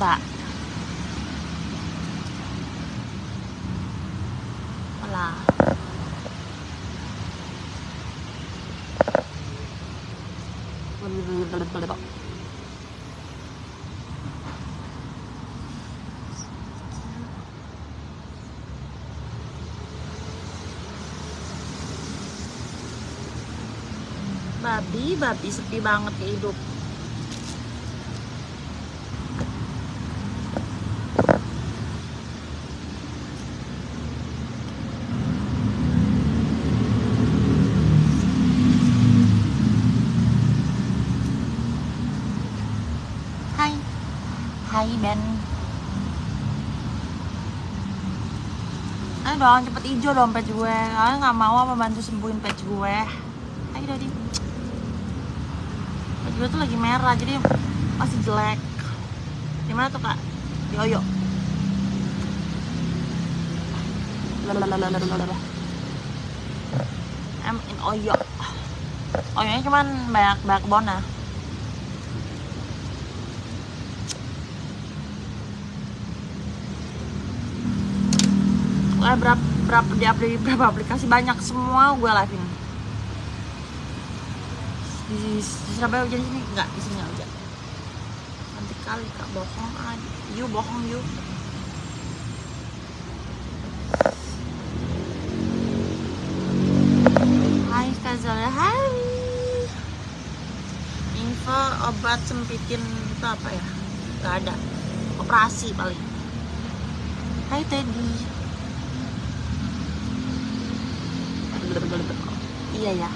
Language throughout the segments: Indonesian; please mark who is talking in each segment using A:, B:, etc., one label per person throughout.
A: mbak Alah. babi babi sepi banget hidup Hai Hai Ben. Ayo dong cepet hijau dong gue. Kalian gak mau apa bantu sembuhin page gue. Ayo Dodi. Page gue tuh lagi merah jadi masih jelek. Gimana tuh kak? Di. I'm in Oyo. Oyonya cuman banyak banyak bona Wah, berapa berapa di aplikasi berapa aplikasi? Banyak semua gue live in di, di Surabaya hujan di sini? Enggak di sini hujan. Nanti kali kak bohong aja. You bohong you. Hai Kak Zola, hai. Info obat sempitin itu apa ya? Gak ada. Operasi paling. Hai Teddy Iya ya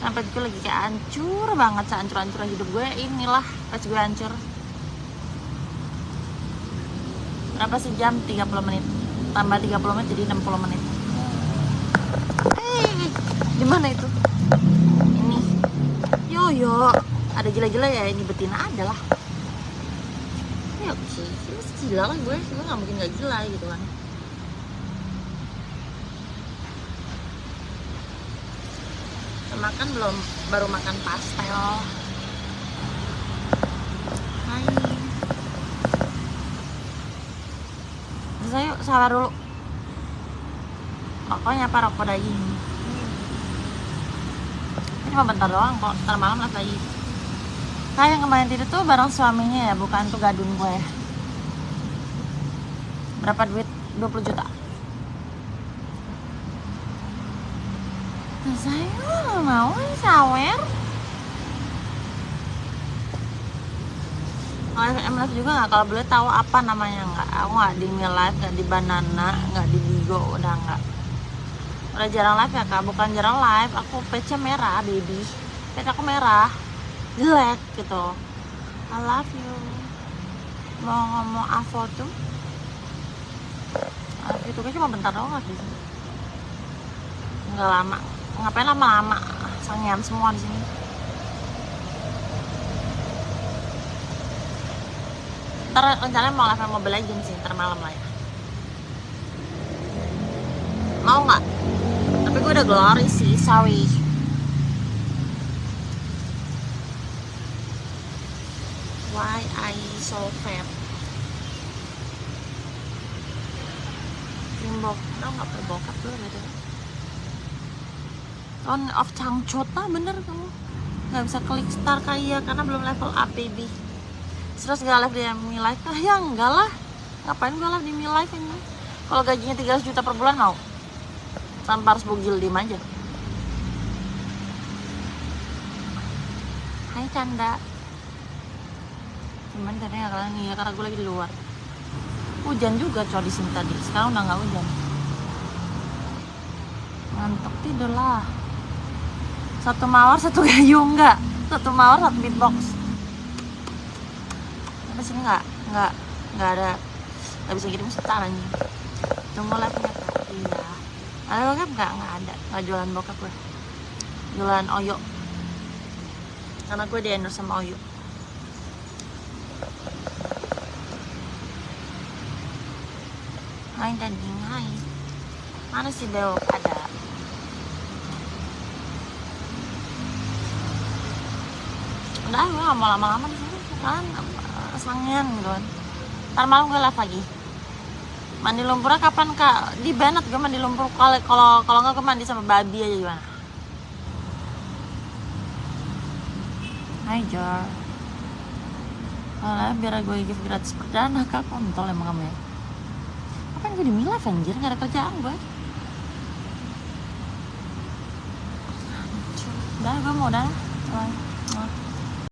A: Sampai gue lagi kayak hancur banget Sehancur-hancur hidup gue Inilah pas gue hancur Berapa sejam? 30 menit Tambah 30 menit jadi 60 menit Hei, di mana itu? Ini. Yo yo, ada gila-gila ya ini betina ada lah. Ya oke, ini gila lah gue, gue nggak mungkin nggak gila gitu kan. Makan belum, baru makan pastel. Hai. Bisa yuk sabar dulu. Rokoknya apa rokok daging? Ini cuma bentar doang kok, ntar malam lagi Kayak yang kemarin tidur tuh bareng suaminya ya, bukan tuh gadun gue Berapa duit? 20 juta Saya nggak mau sawer. Live juga nggak, kalau boleh tahu apa namanya nggak? Aku nggak di Live, nggak di Banana, nggak di Bigo, udah nggak. Udah jarang live ya kak? Bukan jarang live aku pece merah baby. Pece aku merah. Jelek gitu. I love you. Mau ngomong Avo tuh? I love you tuh cuma bentar doang sini nggak lama ngapain lama-lama? Sangian semua di sini. Ntar rencananya mau live Mobile Legends sih ntar malam lah ya. Mau nggak? Tapi gue udah glory sih sorry why I so fat? Rimbok, tau gak pakai bokap dulu gitu On of Changchut lah bener kamu. Gak bisa klik star kayak karena belum level up baby Terus gak live di Mi Live ah, ya enggak lah. Ngapain gue live di Mi Live ini? Kalau gajinya 300 juta per bulan mau. Tanpa harus bugil diem aja. Hai Canda. Cuman tadi gak kalian ya karena gue lagi di luar. Hujan juga coy di sini tadi. Sekarang udah gak hujan. Ngantuk tidur lah Satu mawar satu gayung enggak. Satu mawar satu beatbox. Tapi sini nggak nggak nggak ada nggak bisa kirim setar anjing. Tunggu live nya kak iya. Ada bokap nggak nggak ada. Nggak jualan bokap gue. Jualan oyo. Karena gue di endorse sama oyo. Hai daging, hai. Mana si Bel? Ada Udah, gue gak mau lama-lama di sini. Kan sangen gitu kan. Ntar malam gue live lagi. Mandi lumpurnya kapan kak? Di Bennett gue mandi lumpur. Kalau kalau kalau nggak gue mandi sama babi aja gimana? Hai Jor Alah, biar gue gift gratis perdana kak. Kontol emang kamu ya. Kapan gue di Milaf anjir? Gak ada kerjaan gue Udah gue mau udah.